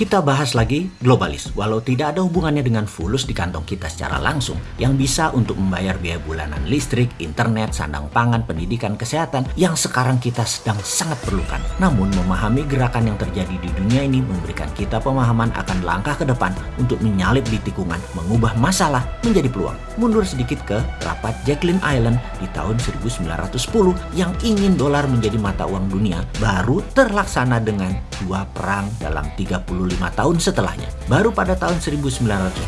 Kita bahas lagi globalis. Walau tidak ada hubungannya dengan fulus di kantong kita secara langsung, yang bisa untuk membayar biaya bulanan listrik, internet, sandang pangan, pendidikan, kesehatan yang sekarang kita sedang sangat perlukan. Namun memahami gerakan yang terjadi di dunia ini memberikan kita pemahaman akan langkah ke depan untuk menyalip di tikungan, mengubah masalah menjadi peluang. Mundur sedikit ke rapat Jacqueline Island di tahun 1910 yang ingin dolar menjadi mata uang dunia baru terlaksana dengan dua perang dalam 35 tahun setelahnya. Baru pada tahun 1945,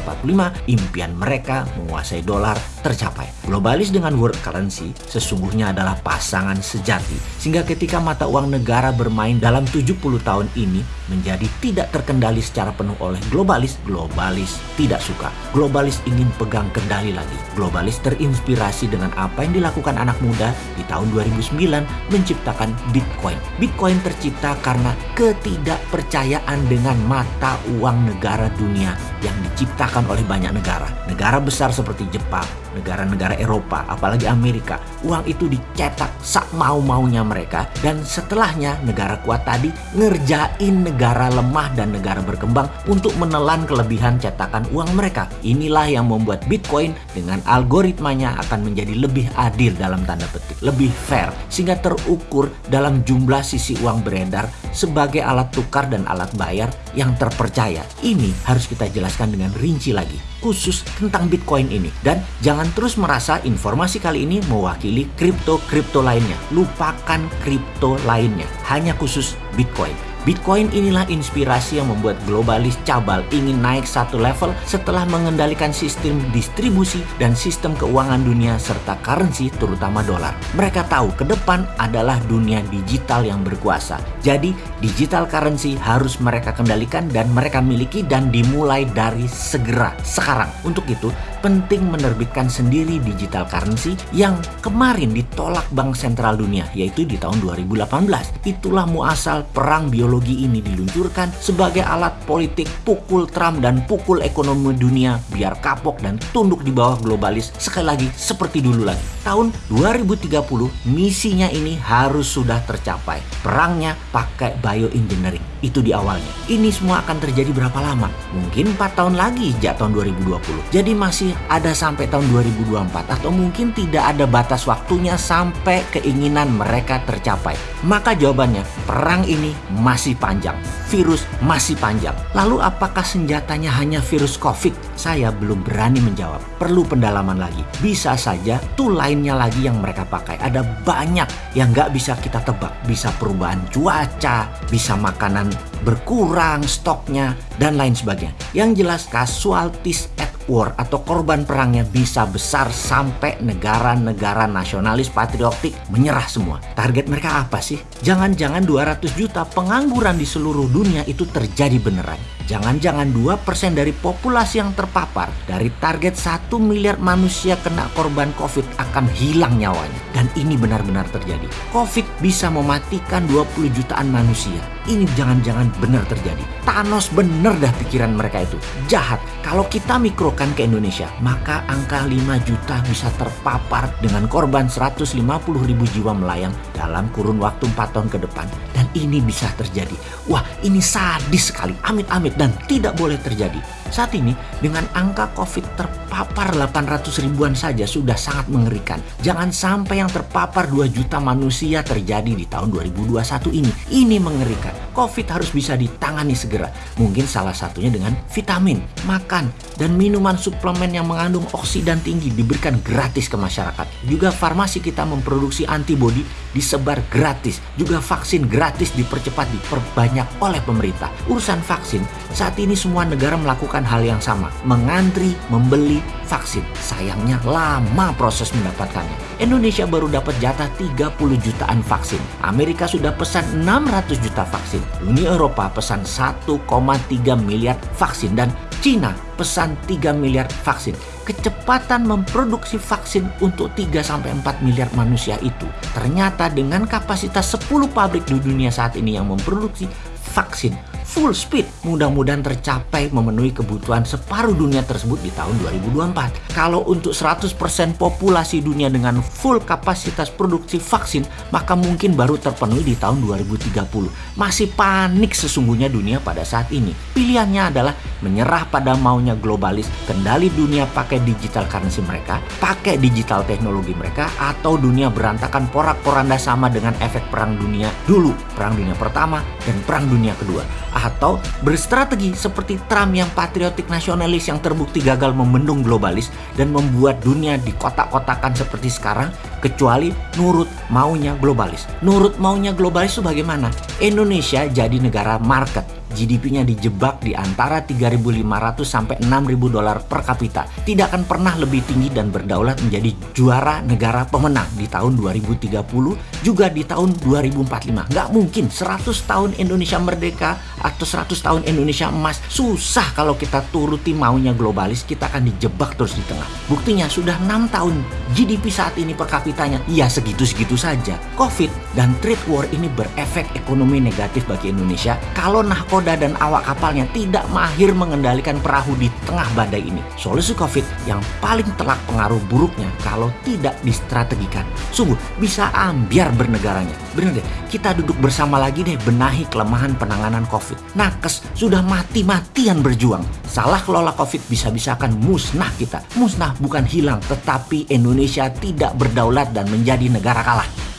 impian mereka menguasai dolar tercapai. Globalis dengan world currency sesungguhnya adalah pasangan sejati, sehingga ketika mata uang negara bermain dalam 70 tahun ini menjadi tidak terkendali secara penuh oleh globalis, globalis tidak suka. Globalis ingin pegang kendali lagi. Globalis terinspirasi dengan apa yang dilakukan anak muda di tahun 2009 menciptakan Bitcoin. Bitcoin tercipta karena ketidakpercayaan dengan mata uang negara dunia yang diciptakan oleh banyak negara. Negara besar seperti Jepang, negara-negara Eropa, apalagi Amerika. Uang itu dicetak sak mau-maunya mereka dan setelahnya negara kuat tadi ngerjain negara lemah dan negara berkembang untuk menelan kelebihan cetakan uang mereka. Inilah yang membuat Bitcoin dengan algoritmanya akan menjadi lebih adil dalam tanda petik, lebih fair sehingga terukur dalam jumlah sisi uang beredar sebagai alat tukar dan alat bayar yang terpercaya. Ini harus kita jelaskan dengan rinci lagi khusus tentang Bitcoin ini. Dan jangan terus merasa informasi kali ini mewakili kripto-kripto lainnya. Lupakan kripto lainnya, hanya khusus Bitcoin. Bitcoin inilah inspirasi yang membuat globalis cabal ingin naik satu level setelah mengendalikan sistem distribusi dan sistem keuangan dunia serta currency terutama dolar. Mereka tahu ke depan adalah dunia digital yang berkuasa. Jadi digital currency harus mereka kendalikan dan mereka miliki dan dimulai dari segera sekarang. Untuk itu penting menerbitkan sendiri digital currency yang kemarin ditolak Bank Sentral Dunia yaitu di tahun 2018. Itulah muasal perang biologi ini diluncurkan sebagai alat politik pukul Trump dan pukul ekonomi dunia biar kapok dan tunduk di bawah globalis sekali lagi seperti dulu lagi. Tahun 2030 misinya ini harus sudah tercapai. Perangnya pakai bioengineering. Itu di awalnya. Ini semua akan terjadi berapa lama? Mungkin 4 tahun lagi sejak tahun 2020. Jadi masih ada sampai tahun 2024 atau mungkin tidak ada batas waktunya sampai keinginan mereka tercapai. Maka jawabannya, perang ini masih panjang. Virus masih panjang. Lalu apakah senjatanya hanya virus COVID? Saya belum berani menjawab. Perlu pendalaman lagi. Bisa saja tuh lainnya lagi yang mereka pakai. Ada banyak yang nggak bisa kita tebak. Bisa perubahan cuaca, bisa makanan berkurang stoknya, dan lain sebagainya. Yang jelas casualties at war atau korban perangnya bisa besar sampai negara-negara nasionalis patriotik menyerah semua. Target mereka apa sih? Jangan-jangan 200 juta pengangguran di seluruh dunia itu terjadi beneran. Jangan-jangan 2% dari populasi yang terpapar dari target 1 miliar manusia kena korban COVID akan hilang nyawanya. Dan ini benar-benar terjadi. COVID bisa mematikan 20 jutaan manusia. Ini jangan-jangan benar terjadi. Thanos bener dah pikiran mereka itu. Jahat. Kalau kita mikrokan ke Indonesia, maka angka 5 juta bisa terpapar dengan korban 150 ribu jiwa melayang dalam kurun waktu 4 tahun ke depan. Dan ini bisa terjadi. Wah ini sadis sekali. Amit-amit dan tidak boleh terjadi. Saat ini dengan angka COVID terpapar 800 ribuan saja sudah sangat mengerikan. Jangan sampai yang terpapar 2 juta manusia terjadi di tahun 2021 ini. Ini mengerikan. COVID harus bisa ditangani segera. Mungkin salah satunya dengan vitamin, makan, dan minuman suplemen yang mengandung oksidan tinggi diberikan gratis ke masyarakat. Juga farmasi kita memproduksi antibodi disebar gratis. Juga vaksin gratis dipercepat diperbanyak oleh pemerintah. Urusan vaksin, saat ini semua negara melakukan hal yang sama. Mengantri, membeli vaksin. Sayangnya lama proses mendapatkannya. Indonesia baru dapat jatah 30 jutaan vaksin. Amerika sudah pesan 600 juta vaksin. Uni Eropa pesan 1,3 miliar vaksin. Dan Cina pesan 3 miliar vaksin. Kecepatan memproduksi vaksin untuk 3-4 miliar manusia itu ternyata dengan kapasitas 10 pabrik di dunia saat ini yang memproduksi vaksin full speed mudah-mudahan tercapai memenuhi kebutuhan separuh dunia tersebut di tahun 2024. Kalau untuk 100% populasi dunia dengan full kapasitas produksi vaksin, maka mungkin baru terpenuhi di tahun 2030. Masih panik sesungguhnya dunia pada saat ini. Pilihannya adalah menyerah pada maunya globalis, kendali dunia pakai digital currency mereka, pakai digital teknologi mereka, atau dunia berantakan porak-poranda sama dengan efek perang dunia dulu, perang dunia pertama dan perang dunia kedua atau berstrategi seperti Trump yang patriotik nasionalis yang terbukti gagal membendung globalis dan membuat dunia di kotak-kotakan seperti sekarang kecuali nurut maunya globalis. Nurut maunya globalis itu bagaimana? Indonesia jadi negara market GDP-nya dijebak di antara 3.500 sampai 6.000 dolar per kapita. Tidak akan pernah lebih tinggi dan berdaulat menjadi juara negara pemenang di tahun 2030 juga di tahun 2045. Nggak mungkin 100 tahun Indonesia merdeka atau 100 tahun Indonesia emas. Susah kalau kita turuti maunya globalis, kita akan dijebak terus di tengah. Buktinya sudah 6 tahun GDP saat ini per kapitanya ya segitu-segitu saja. Covid dan trade war ini berefek ekonomi negatif bagi Indonesia kalau nahkoda nakoda dan awak kapalnya tidak mahir mengendalikan perahu di tengah badai ini. Solusi COVID yang paling telak pengaruh buruknya kalau tidak distrategikan. Sungguh bisa ambiar bernegaranya. Bener deh, kita duduk bersama lagi deh benahi kelemahan penanganan COVID. Nakes sudah mati-matian berjuang. Salah kelola COVID bisa-bisa akan musnah kita. Musnah bukan hilang, tetapi Indonesia tidak berdaulat dan menjadi negara kalah.